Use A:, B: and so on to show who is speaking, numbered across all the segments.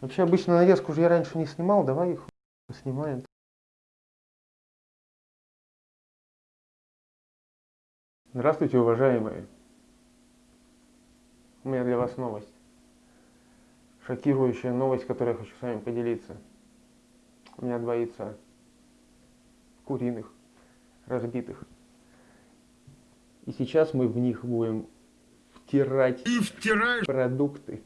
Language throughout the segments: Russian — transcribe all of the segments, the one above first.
A: Вообще обычно нарезку уже я раньше не снимал, давай их снимаем. Здравствуйте, уважаемые. У меня для вас новость. Шокирующая новость, которую я хочу с вами поделиться. У меня два яйца. Куриных, разбитых. И сейчас мы в них будем втирать продукты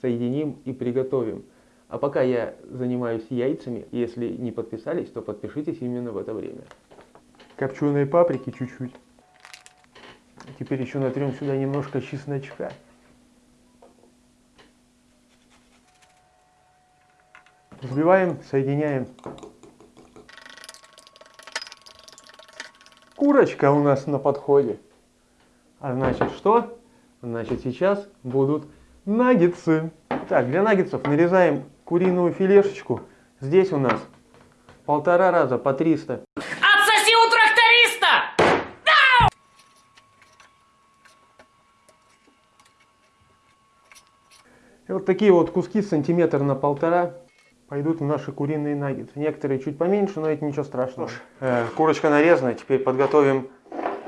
A: соединим и приготовим. А пока я занимаюсь яйцами, если не подписались, то подпишитесь именно в это время. Копченые паприки чуть-чуть. Теперь еще натрем сюда немножко чесночка. Взбиваем, соединяем. Курочка у нас на подходе. А значит что? Значит сейчас будут Наггетсы. Так, для наггетсов нарезаем куриную филешечку. Здесь у нас полтора раза по 300.
B: Отсоси у тракториста!
A: И вот такие вот куски сантиметр на полтора пойдут в наши куриные наггетсы. Некоторые чуть поменьше, но это ничего страшного. Э, курочка нарезана, теперь подготовим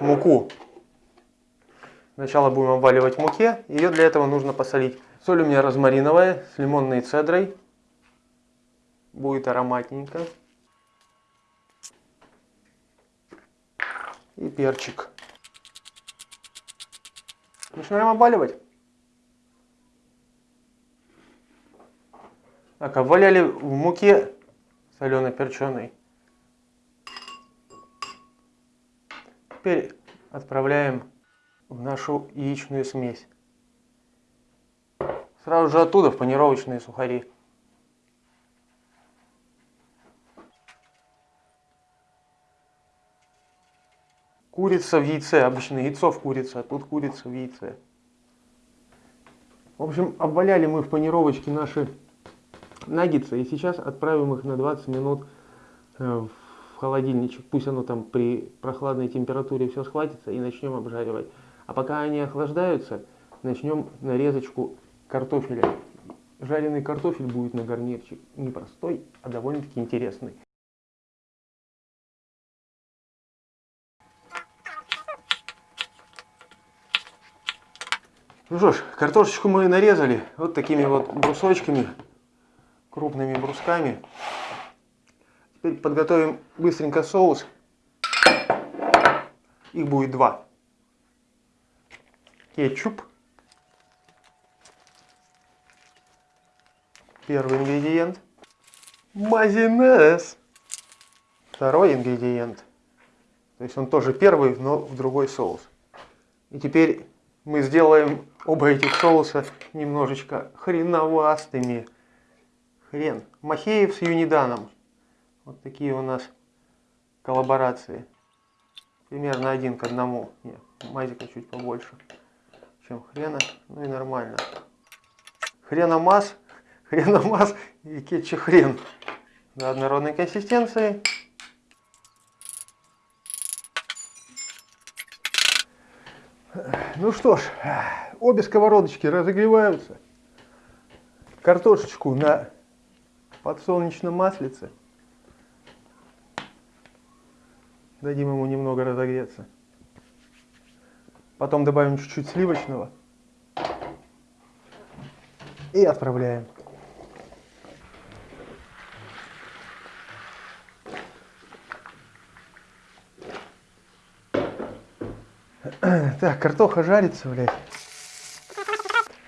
A: муку. Сначала будем обваливать в муке. Ее для этого нужно посолить. Соль у меня розмариновая с лимонной цедрой. Будет ароматненько. И перчик. Начинаем обваливать. Так, обваляли в муке соленой-перченой. Теперь отправляем в нашу яичную смесь. Сразу же оттуда в панировочные сухари. Курица в яйце, обычно яйцо в курице, а тут курица в яйце. В общем, обваляли мы в панировочке наши наггетсы, и сейчас отправим их на 20 минут э, в холодильничек. Пусть оно там при прохладной температуре все схватится и начнем обжаривать. А пока они охлаждаются, начнем нарезочку картофеля. Жареный картофель будет на гарнирчик. Не простой, а довольно-таки интересный. Ну что ж, картошечку мы нарезали вот такими вот брусочками, крупными брусками. Теперь подготовим быстренько соус. Их будет два кетчуп. Первый ингредиент. Майонез. Второй ингредиент. То есть он тоже первый, но в другой соус. И теперь мы сделаем оба этих соуса немножечко хреновастыми. Хрен. Махеев с Юниданом. Вот такие у нас коллаборации. Примерно один к одному. Нет, мазика чуть побольше чем хрена, ну и нормально. Хреномас, хреномас и кетчу хрен до однородной консистенции. Ну что ж, обе сковородочки разогреваются. Картошечку на подсолнечном маслице. Дадим ему немного разогреться. Потом добавим чуть-чуть сливочного. И отправляем. Так, картоха жарится, блядь.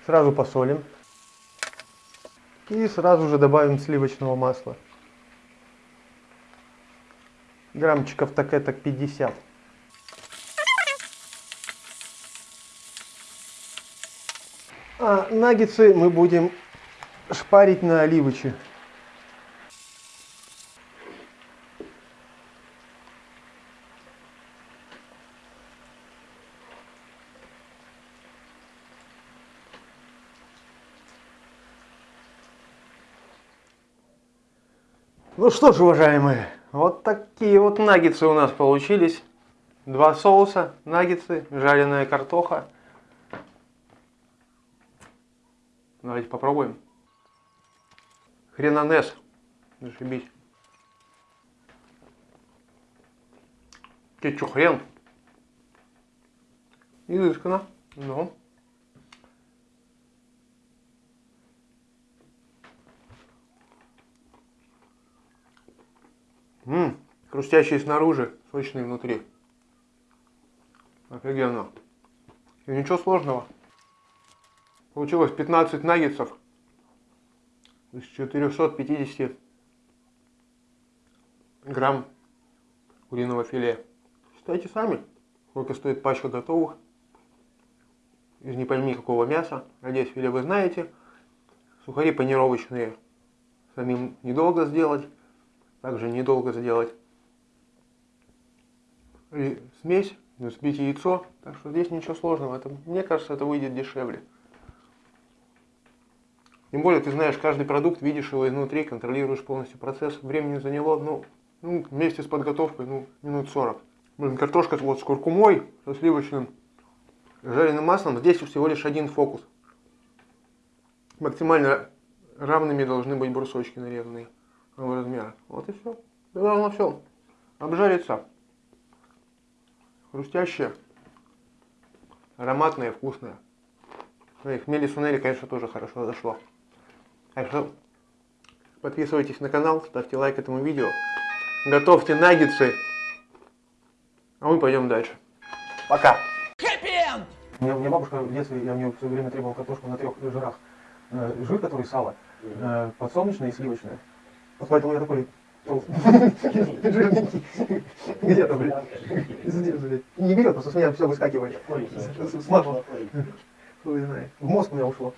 A: Сразу посолим. И сразу же добавим сливочного масла. Граммчиков так это 50. А наггетсы мы будем шпарить на оливочи. Ну что ж, уважаемые, вот такие вот наггетсы у нас получились. Два соуса, наггетсы, жареная картоха. Давайте попробуем. Хренонес. Зашибись. Ты чё, хрен? Изысканно. Ну. Ммм, хрустящий снаружи, сочный внутри. Офигенно. И ничего сложного. Получилось 15 наггетсов из 450 грамм куриного филе. Считайте сами, сколько стоит пачка готовых. Из не пойми какого мяса. Надеюсь, филе вы знаете. Сухари панировочные самим недолго сделать. Также недолго сделать. И смесь, взбить яйцо. Так что здесь ничего сложного. Это, мне кажется, это выйдет дешевле. Тем более, ты знаешь каждый продукт, видишь его изнутри, контролируешь полностью процесс. Времени заняло, ну, ну вместе с подготовкой, ну, минут 40. Блин, картошка вот с куркумой, со сливочным жареным маслом. Здесь всего лишь один фокус. Максимально равными должны быть брусочки нарезанные размера. Вот и все. Должно все. Обжарится. Хрустящее. Ароматное, вкусное. И хмели сунели, конечно, тоже хорошо зашло. Так что подписывайтесь на канал, ставьте лайк этому видео. Готовьте наггетсы. А мы пойдем дальше. Пока.
C: У меня, у меня бабушка в детстве, я у нее все время требовал картошку на трех жирах. Э, жир, который сало, э, подсолнечное и сливочное. Вот поэтому я такой толстый. Жирненький. Где-то, блядь. Не берет, просто с меня все выскакивает. Смазано. Хуй знает. В мозг у меня ушло.